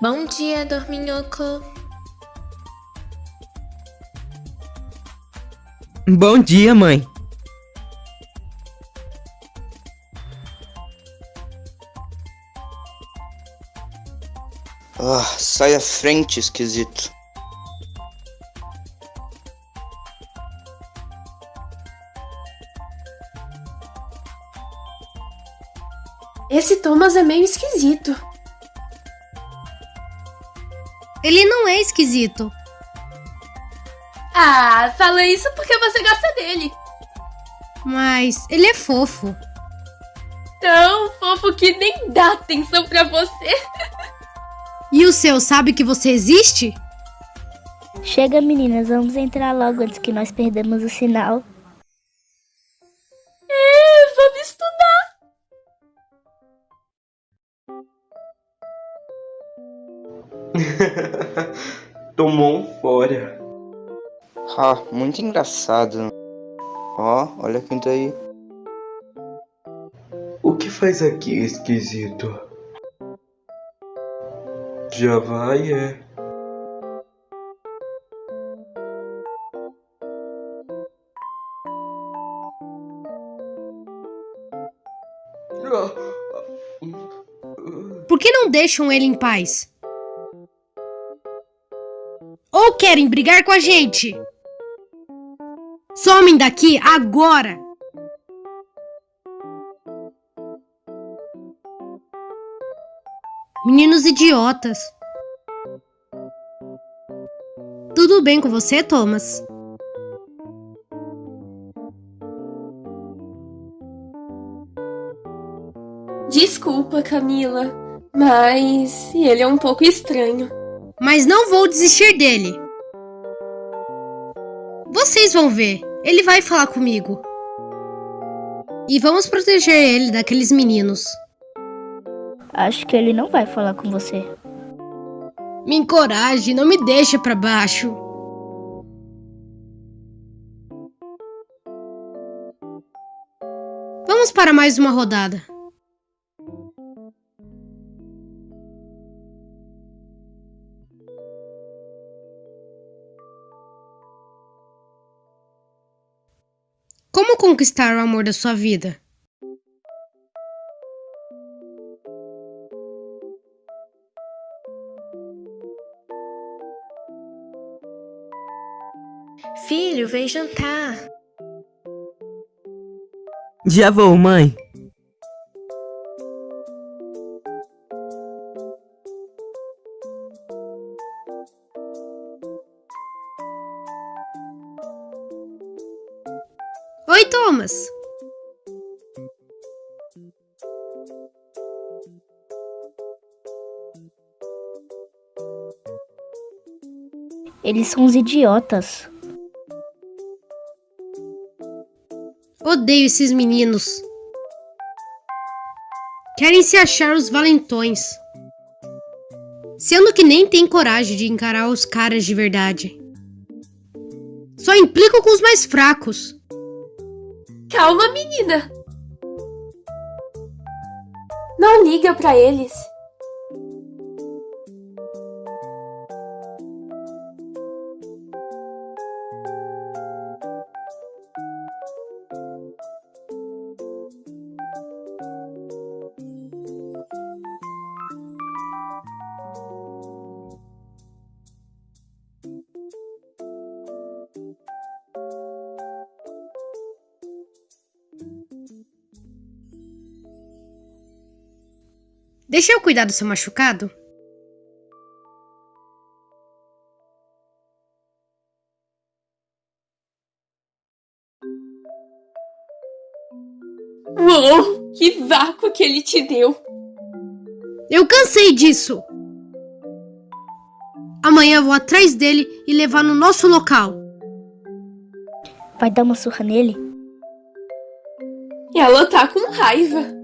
Bom dia, Dorminhoco. Bom dia, mãe. Ah, sai à frente, esquisito. Esse Thomas é meio esquisito. Ele não é esquisito. Ah, fala isso porque você gosta dele. Mas ele é fofo. Tão fofo que nem dá atenção pra você. E o seu sabe que você existe? Chega, meninas, vamos entrar logo antes que nós perdamos o sinal. É, vamos estudar. Tomou um fora. Ah, muito engraçado. Ó, olha quem tá aí. O que faz aqui, esquisito? Já vai, é. Por que não deixam ele em paz? Querem brigar com a gente? Somem daqui agora! Meninos idiotas. Tudo bem com você, Thomas? Desculpa, Camila, mas ele é um pouco estranho. Mas não vou desistir dele. Vocês vão ver. Ele vai falar comigo. E vamos proteger ele daqueles meninos. Acho que ele não vai falar com você. Me encoraje, não me deixe pra baixo. Vamos para mais uma rodada. Conquistar o amor da sua vida? Filho, vem jantar. Já vou, mãe. Oi, Thomas. Eles são uns idiotas. Odeio esses meninos. Querem se achar os valentões. Sendo que nem tem coragem de encarar os caras de verdade. Só implicam com os mais fracos. Calma, menina. Não liga pra eles. Deixa eu cuidar do seu machucado? Uou, que vácuo que ele te deu. Eu cansei disso. Amanhã vou atrás dele e levar no nosso local. Vai dar uma surra nele? Ela tá com raiva.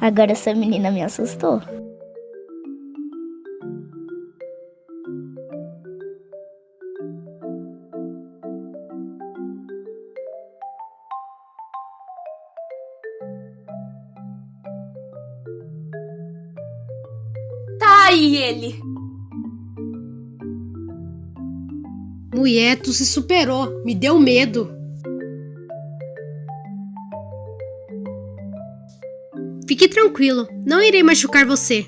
Agora essa menina me assustou. Tá aí ele! Mulher, tu se superou, me deu medo. Fique tranquilo, não irei machucar você.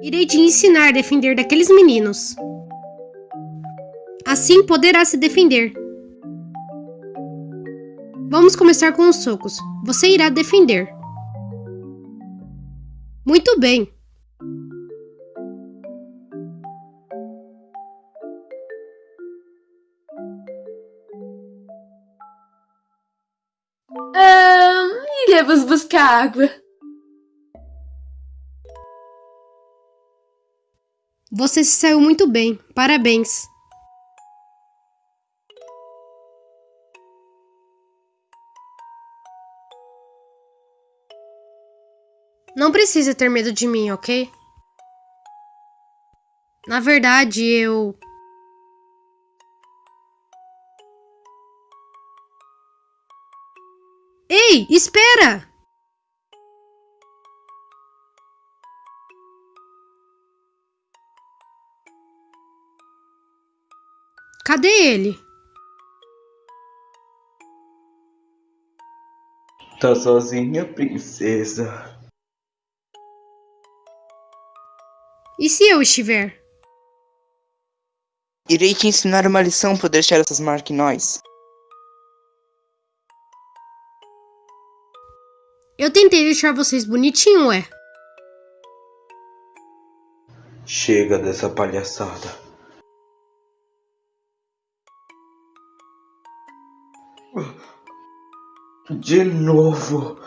Irei te ensinar a defender daqueles meninos. Assim poderá se defender. Vamos começar com os socos. Você irá defender. Muito bem. Iremos buscar água. Você se saiu muito bem. Parabéns. Não precisa ter medo de mim, ok? Na verdade, eu. Ei, espera! Cadê ele? Tá sozinha, princesa? E se eu estiver? Irei te ensinar uma lição por deixar essas marcas em nós. Eu tentei deixar vocês bonitinho, ué. Chega dessa palhaçada. De novo.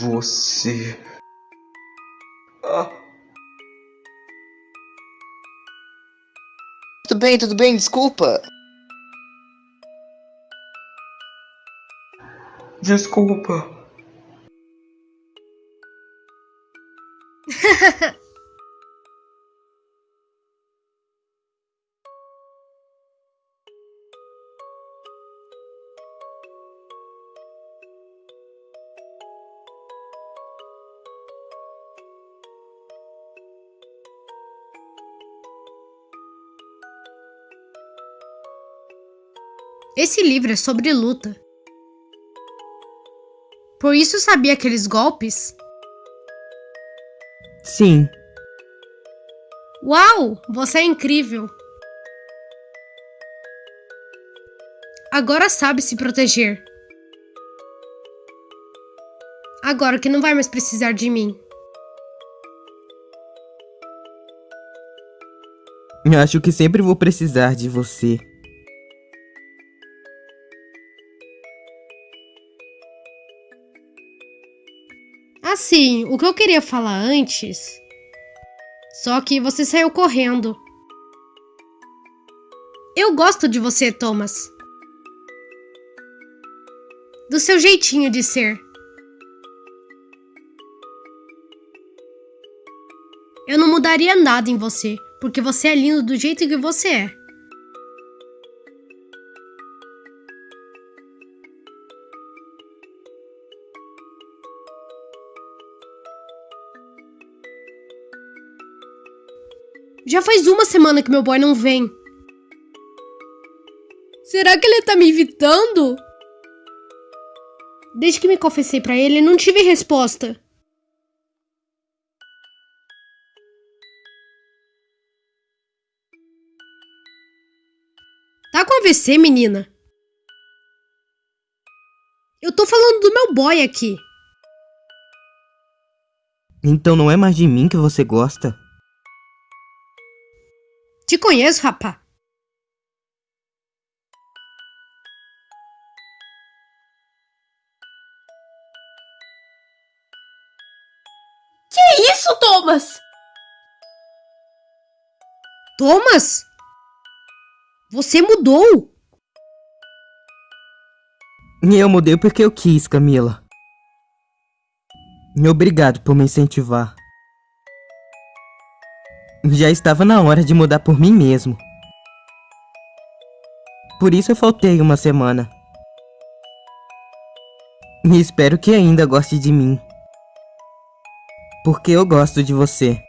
Você. Ah, Tudo bem, tudo bem, desculpa. Desculpa. Esse livro é sobre luta. Por isso sabia aqueles golpes? Sim. Uau! Você é incrível! Agora sabe se proteger. Agora que não vai mais precisar de mim. Eu acho que sempre vou precisar de você. Assim, o que eu queria falar antes. Só que você saiu correndo. Eu gosto de você, Thomas. Do seu jeitinho de ser. Eu não mudaria nada em você, porque você é lindo do jeito que você é. Já faz uma semana que meu boy não vem. Será que ele tá me evitando? Desde que me confessei pra ele, não tive resposta. Tá com AVC, menina? Eu tô falando do meu boy aqui. Então não é mais de mim que você gosta? Te conheço, rapá. Que isso, Thomas? Thomas? Você mudou? Eu mudei porque eu quis, Camila. E Obrigado por me incentivar. Já estava na hora de mudar por mim mesmo. Por isso eu faltei uma semana. E espero que ainda goste de mim. Porque eu gosto de você.